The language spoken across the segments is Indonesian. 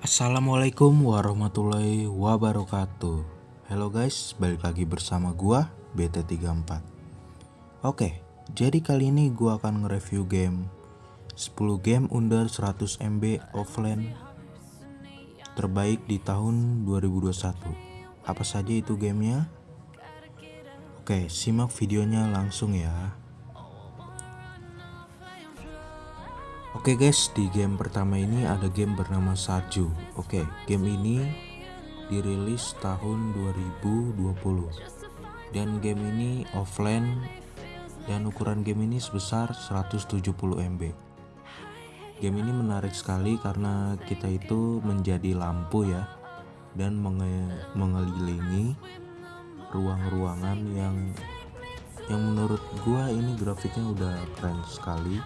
Assalamualaikum warahmatullahi wabarakatuh. Halo guys, balik lagi bersama gua BT34 Oke, jadi kali ini gua akan nge-review game. 10 game under 100 MB offline. Terbaik di tahun 2021 Apa saja itu gamenya? Oke, simak videonya langsung ya Oke guys, di game pertama ini ada game bernama Saju. Oke, game ini dirilis tahun 2020. Dan game ini offline dan ukuran game ini sebesar 170 MB. Game ini menarik sekali karena kita itu menjadi lampu ya dan menge mengelilingi ruang-ruangan yang yang menurut gua ini grafiknya udah keren sekali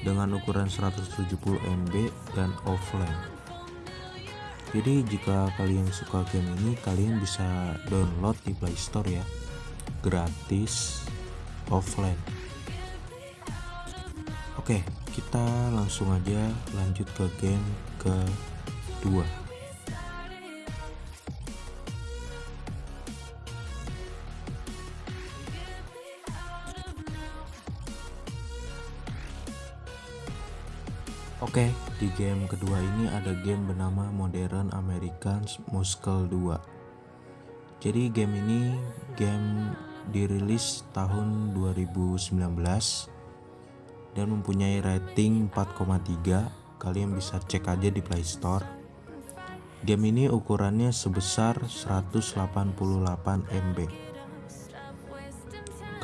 dengan ukuran 170 MB dan offline. Jadi jika kalian suka game ini kalian bisa download di playstore ya. Gratis offline. Oke kita langsung aja lanjut ke game kedua Oke, di game kedua ini ada game bernama Modern American Muscle 2. Jadi game ini game dirilis tahun 2019 dan mempunyai rating 4,3. Kalian bisa cek aja di Play Store. Game ini ukurannya sebesar 188 MB.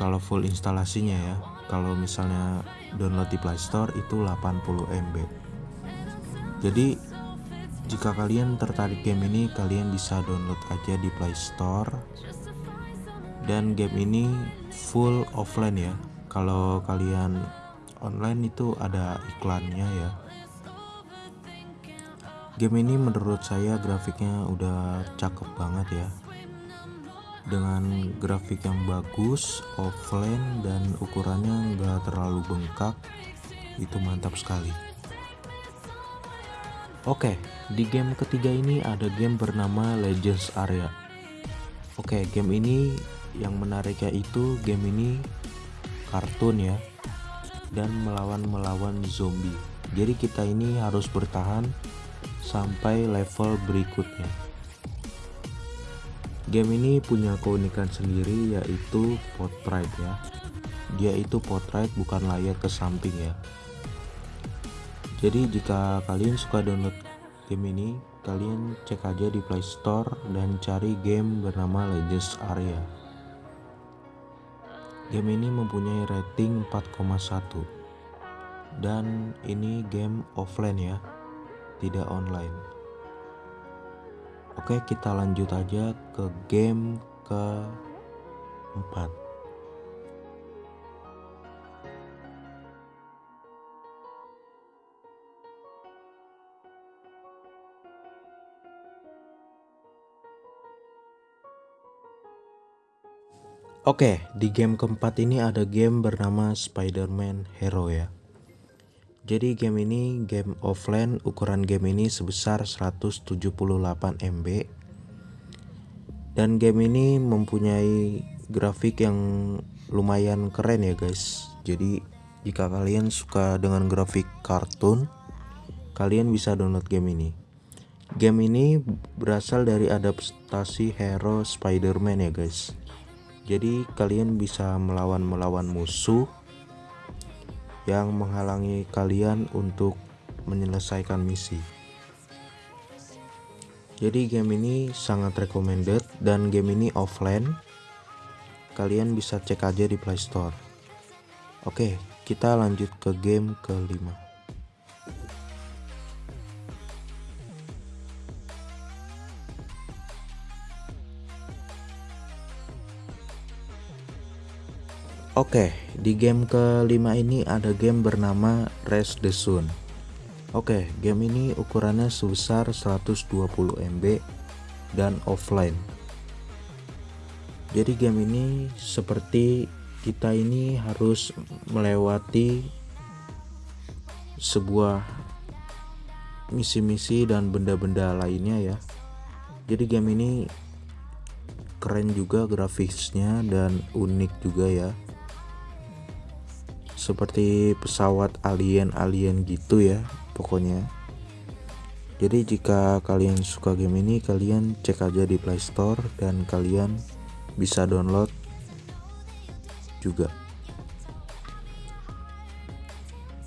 Kalau full instalasinya ya, kalau misalnya download di Play Store itu 80 MB jadi jika kalian tertarik game ini kalian bisa download aja di Play Store. Dan game ini full offline ya. Kalau kalian online itu ada iklannya ya. Game ini menurut saya grafiknya udah cakep banget ya dengan grafik yang bagus offline dan ukurannya enggak terlalu bengkak itu mantap sekali. Oke di game ketiga ini ada game bernama Legends Area. Oke game ini yang menariknya itu game ini kartun ya dan melawan-melawan zombie. Jadi kita ini harus bertahan sampai level berikutnya Game ini punya keunikan sendiri yaitu portrait ya. Dia itu portrait bukan layar ke samping ya. Jadi jika kalian suka download game ini, kalian cek aja di Play Store dan cari game bernama Legends Area. Game ini mempunyai rating 4,1 dan ini game offline ya, tidak online. Oke kita lanjut aja ke game keempat Oke, di game keempat ini ada game bernama Spider-Man Hero ya. Jadi game ini game offline ukuran game ini sebesar 178 MB dan game ini mempunyai grafik yang lumayan keren ya guys. Jadi jika kalian suka dengan grafik kartun kalian bisa download game ini. Game ini berasal dari adaptasi hero Spider-Man ya guys. Jadi kalian bisa melawan-melawan musuh yang menghalangi kalian untuk menyelesaikan misi. Jadi game ini sangat recommended dan game ini offline. Kalian bisa cek aja di Play Store. Oke, kita lanjut ke game kelima. Oke, di game kelima ini ada game bernama Race the Sun. Oke, game ini ukurannya sebesar 120 MB dan offline. Jadi game ini seperti kita ini harus melewati sebuah misi-misi dan benda-benda lainnya ya jadi game ini keren juga grafisnya dan unik juga ya seperti pesawat alien-alien gitu ya pokoknya. Jadi jika kalian suka game ini kalian cek aja di playstore dan kalian bisa download juga.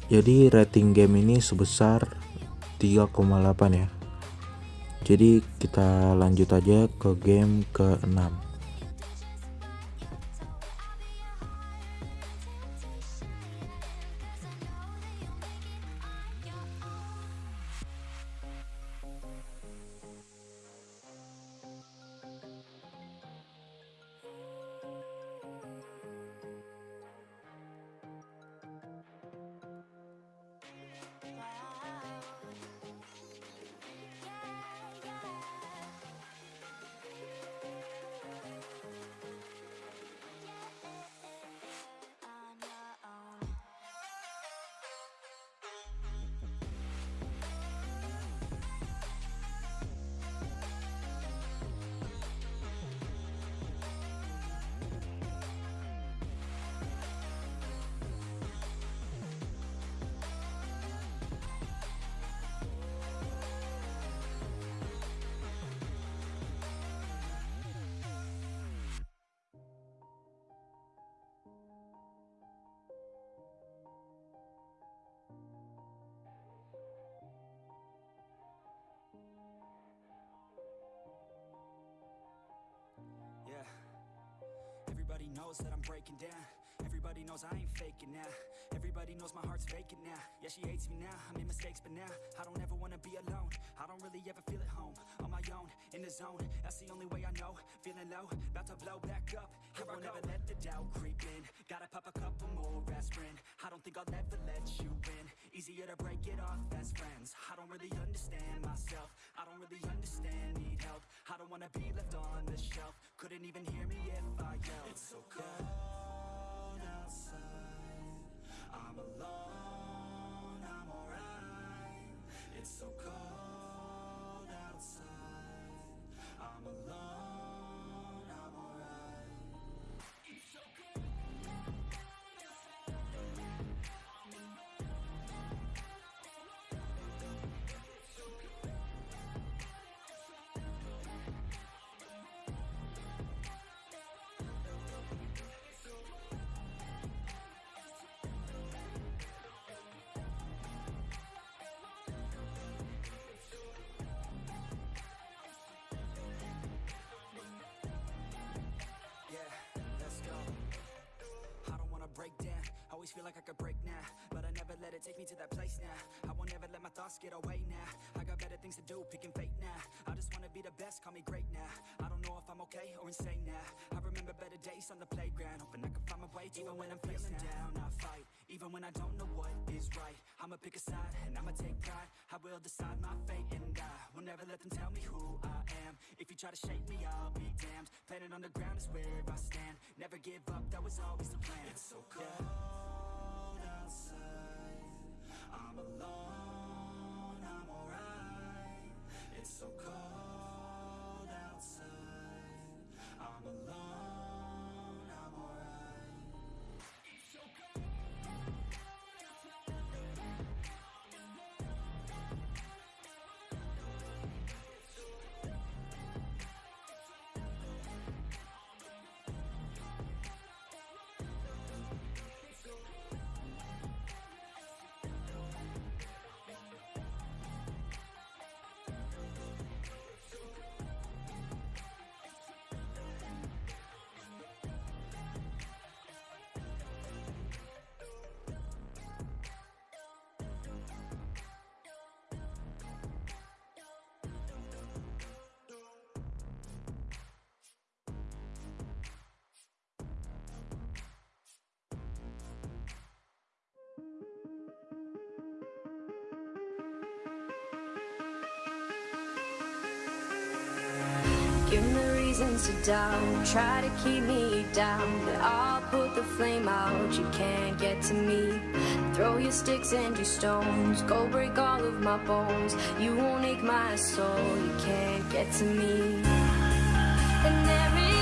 Jadi rating game ini sebesar 3,8 ya. Jadi kita lanjut aja ke game keenam. 6 that I'm breaking down. Everybody knows I ain't faking now. Everybody knows my heart's vacant now. Yeah, she hates me now. I made mistakes, but now I don't ever wanna be alone. I don't really ever feel at home. On my own, in the zone. That's the only way I know. Feeling low, about to blow back up. I won't ever let the doubt creep in. Gotta pop a couple more aspirin. I don't think I'll ever let you in. Easier to break it off best friends. I don't really understand myself. I don't really understand, need help. I don't wanna be left on the shelf. Couldn't even hear me if I yelled. It's so cold. I'm alone, Always feel like I could break now, but I never let it take me to that place now. I won't ever let my thoughts get away now. I got better things to do, picking fate now. I just wanna be the best, call me great now. I don't know if I'm okay or insane now. I remember better days on the playground, hoping I can find my way to even when I'm feeling down. I fight, even when I don't know what is right. I'ma pick a side and I'ma take pride. I will decide my fate and I will never let them tell me who I am. If you try to shake me, I'll be damned. Planet on the ground is where I stand. Never give up, that was always the plan. It's so cold outside. I'm alone, reasons to doubt. Try to keep me down, but I'll put the flame out. You can't get to me. Throw your sticks and your stones. Go break all of my bones. You won't ache my soul. You can't get to me. And there is